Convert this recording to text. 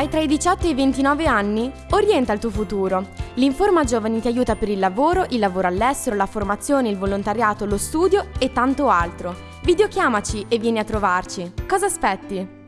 Hai tra i 18 e i 29 anni? Orienta il tuo futuro. L'Informa Giovani ti aiuta per il lavoro, il lavoro all'estero, la formazione, il volontariato, lo studio e tanto altro. Videochiamaci e vieni a trovarci. Cosa aspetti?